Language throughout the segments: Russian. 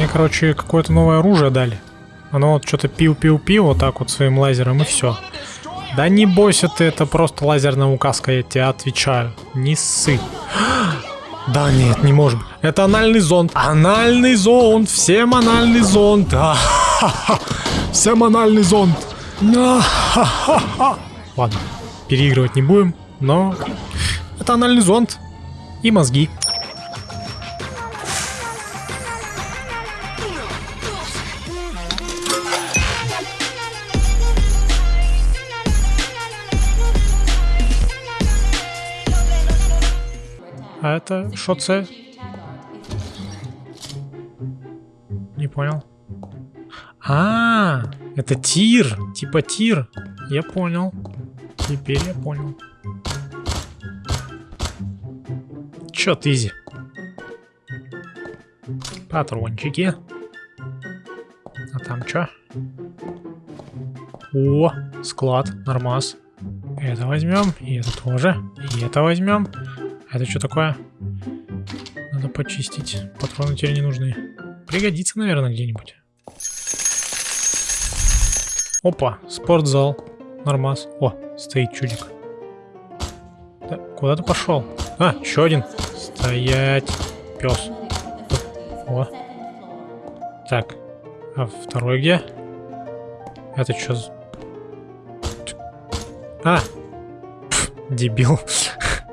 Мне, короче, какое-то новое оружие дали. Оно вот что-то пил-пил-пил вот так вот своим лазером и все. Да не бойся ты, это просто лазерная указка, я тебе отвечаю. Не ссы. Да нет, не может быть. Это анальный зонд. Анальный зонд. Всем анальный зонд. А, Всем анальный зонд. Ладно, переигрывать не будем, но это анальный зонд и мозги. А это что це? Не понял. А, это тир, типа тир. Я понял. Теперь я понял. Чё ты, Изи? Патрончики. А там чё? О, склад, нормас. Это возьмем, и это тоже, и это возьмем. Это что такое? Надо почистить. Патроны теперь не нужны. Пригодится, наверное, где-нибудь. Опа, спортзал. Нормас. О, стоит чудик. Да, куда ты пошел? А, еще один. Стоять. Пес. О. Так. А второй где? Это что. А! Пф, дебил.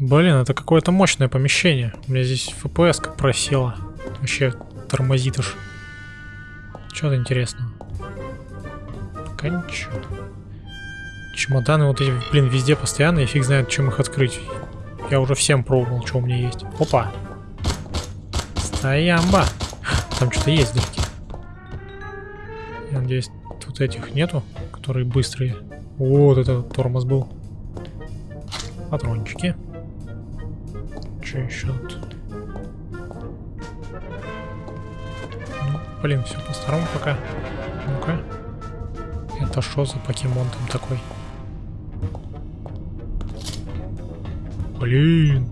Блин, это какое-то мощное помещение. У меня здесь FPS как просела. Вообще тормозит аж. Что-то интересного. Кончу. Чемоданы вот эти, блин, везде постоянно, и фиг знает, чем их открыть. Я уже всем пробовал, что у меня есть. Опа. Стоямба. Там что-то есть вдалеке. Я надеюсь, тут этих нету, которые быстрые. Вот это тормоз был. Патрончики. Что еще тут? Ну, блин, все по-старому пока. Ну-ка. Это что за покемон там такой? Блин.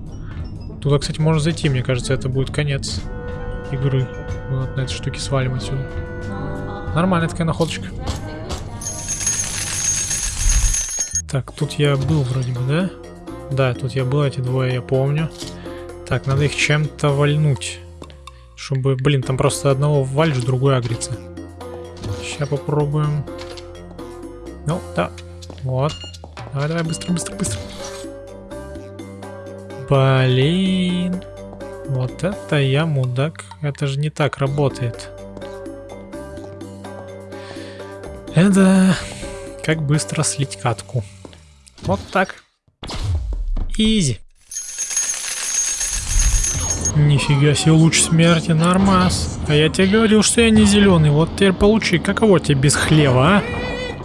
Туда, кстати, можно зайти. Мне кажется, это будет конец игры. Вот на этой штуке свалим отсюда. Нормальная такая находочка. Так, тут я был вроде бы, да? Да, тут я был, эти двое я помню. Так, надо их чем-то вальнуть. Чтобы, блин, там просто одного вальж, другой агрится. Сейчас попробуем. Ну, да. Вот. Давай, давай, быстро, быстро, быстро. Блин. Вот это я мудак. Это же не так работает. Это как быстро слить катку. Вот так. Изи. Нифига себе, луч смерти, нормас. А я тебе говорил, что я не зеленый. Вот теперь получи. Каково тебе без хлева, а?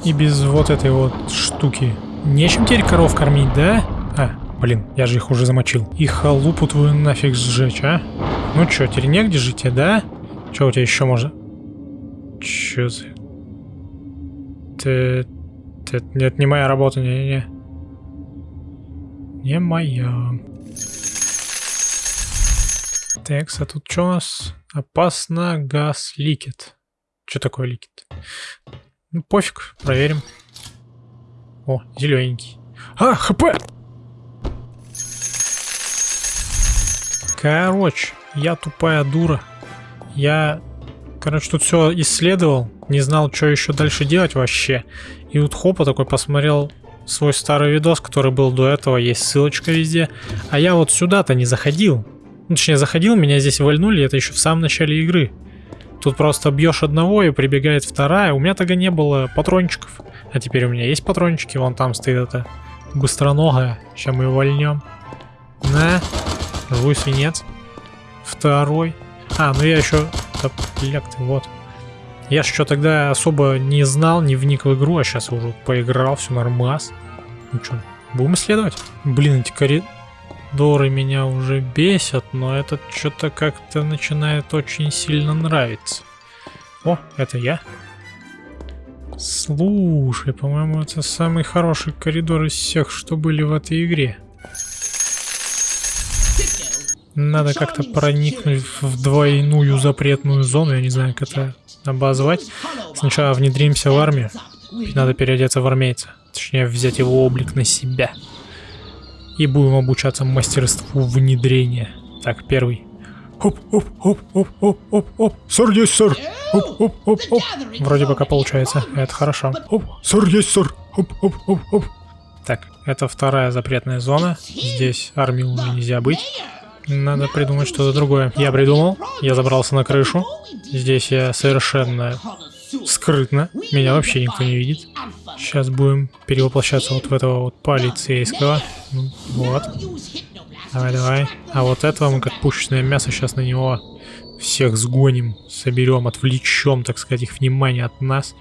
И без вот этой вот штуки. Нечем теперь коров кормить, да? А, блин, я же их уже замочил. И халупу твою нафиг сжечь, а? Ну чё, теперь негде жить, тебе, да? Чё у тебя еще может? Чё за... Ты... ты... Это не моя работа, не-не-не. Не моя. Так, а тут что у нас? Опасно, газ ликет. Что такое ликет? Ну, пофиг, проверим. О, зелененький. А, хп! Короче, я тупая дура. Я, короче, тут все исследовал. Не знал, что еще дальше делать вообще. И вот хопа такой посмотрел свой старый видос, который был до этого. Есть ссылочка везде. А я вот сюда-то не заходил. Ну, точнее, заходил, меня здесь вальнули. Это еще в самом начале игры. Тут просто бьешь одного и прибегает вторая. У меня тогда не было патрончиков. А теперь у меня есть патрончики. Вон там стоит это быстроногая. Сейчас мы вольнем. На. Живой свинец. Второй. А, ну я еще... Да, ляг ты, вот. Я что тогда особо не знал, не вник в игру, а сейчас уже поиграл, все нормас. Ну что, будем исследовать? Блин, эти коридоры меня уже бесят, но этот что-то как-то начинает очень сильно нравиться. О, это я. Слушай, по-моему, это самый хороший коридор из всех, что были в этой игре. Надо как-то проникнуть в двойную запретную зону, я не знаю, как это обозвать. Сначала внедримся в армию, надо переодеться в армейца. Точнее, взять его облик на себя. И будем обучаться мастерству внедрения. Так, первый. Оп, оп, оп, оп, оп, оп, оп. Сэр, есть, сэр. Оп, оп, оп, оп. Вроде пока получается. Это хорошо. Оп, сэр, есть, сэр. Оп, оп, оп, оп. Так, это вторая запретная зона. Здесь армии уже нельзя быть. Надо придумать что-то другое. Я придумал. Я забрался на крышу. Здесь я совершенно скрытно. Меня вообще никто не видит. Сейчас будем перевоплощаться вот в этого вот полицейского. Вот. Давай, давай. А вот этого мы как пушечное мясо сейчас на него всех сгоним, соберем, отвлечем, так сказать, их внимание от нас.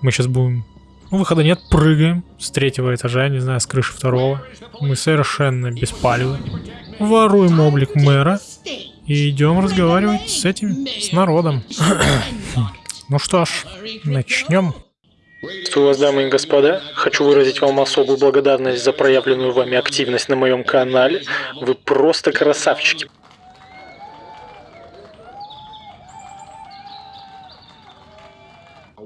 Мы сейчас будем... Ну, выхода нет, прыгаем с третьего этажа, не знаю, с крыши второго. Мы совершенно беспалевы воруем облик мэра и идем разговаривать с этим, с народом. ну что ж, начнем. Приветствую вас, дамы и господа. Хочу выразить вам особую благодарность за проявленную вами активность на моем канале. Вы просто красавчики.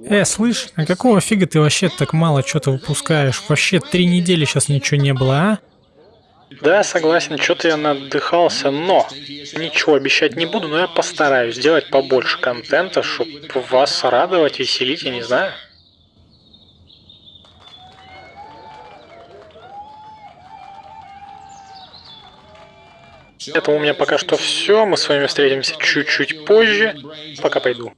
Э, слышь, а какого фига ты вообще так мало что-то выпускаешь? Вообще три недели сейчас ничего не было, а? Да, согласен, что-то я надыхался, но ничего обещать не буду, но я постараюсь сделать побольше контента, чтобы вас радовать, веселить, я не знаю. Это у меня пока что все. Мы с вами встретимся чуть-чуть позже. Пока пойду.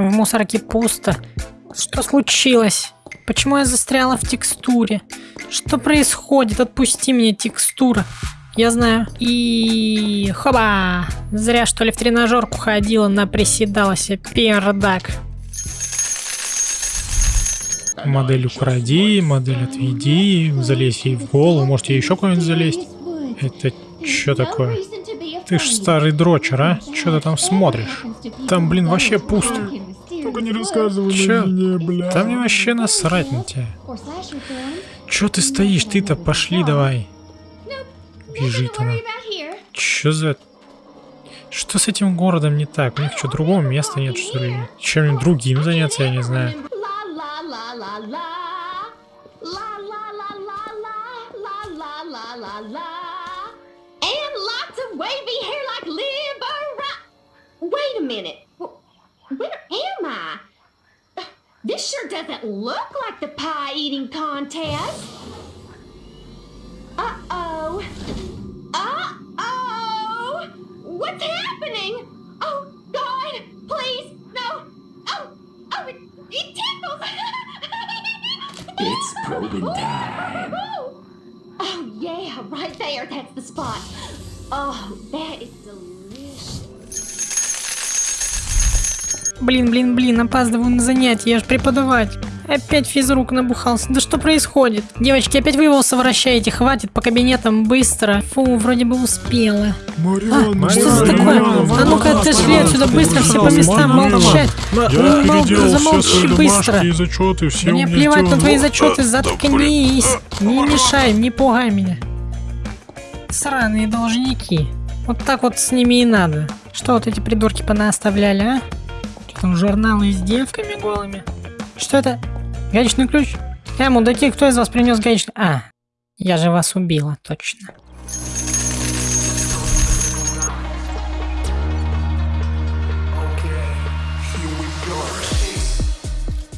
В мусорке пусто. Что случилось? Почему я застряла в текстуре? Что происходит? Отпусти меня, текстура. Я знаю. И... Хоба! Зря, что ли, в тренажерку ходила, наприседалась. Пердак. Модель укради, модель отведи, залезь ей в голову, может ей еще куда-нибудь залезть. Это что такое? Ты ж старый дрочер, а? Что ты там смотришь? Там, блин, вообще пусто. Только не рассказывай Чё? мне, бля. Там мне вообще насрать на тебя. Чё ты стоишь? Ты-то пошли давай. Бежит она. Чё за... Что с этим городом не так? У них что, другого места нет, что ли? Чем-нибудь другим заняться, я не знаю. Wait a minute. This sure doesn't look like the pie eating contest. Uh oh. Uh oh. What's happening? Oh, God, please, no. Oh, oh, it, it tickles. It's probing time. Oh, oh, yeah, right there. That's the spot. Oh, that is delicious. Блин, блин, блин, опаздываю на занятия, я ж преподавать. Опять физрук набухался. Да что происходит? Девочки, опять вы его совращаете, хватит по кабинетам быстро. Фу, вроде бы успела. Марианна, А, что за такое? А ну-ка отошли отсюда быстро, все по местам, молчать. Я замолчи быстро. и зачеты, все Мне плевать на твои зачеты, заткнись. Не мешай, не пугай меня. Сраные должники. Вот так вот с ними и надо. Что вот эти придурки понаоставляли, а? Там журналы с девками голыми? Что это? Гаечный ключ? Э, мудаки, кто из вас принес гаечный... А, я же вас убила, точно.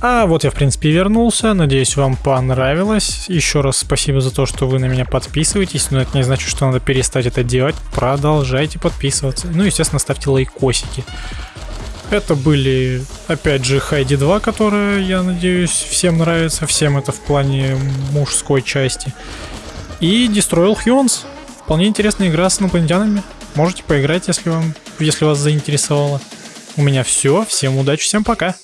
А вот я, в принципе, вернулся. Надеюсь, вам понравилось. Еще раз спасибо за то, что вы на меня подписываетесь. Но это не значит, что надо перестать это делать. Продолжайте подписываться. Ну, естественно, ставьте лайкосики. Это были, опять же, Хайди 2, которая, я надеюсь, всем нравится. Всем это в плане мужской части. И Destroyal Humans. Вполне интересная игра с инопланетянами. Можете поиграть, если вам, если вас заинтересовало. У меня все. Всем удачи, всем пока.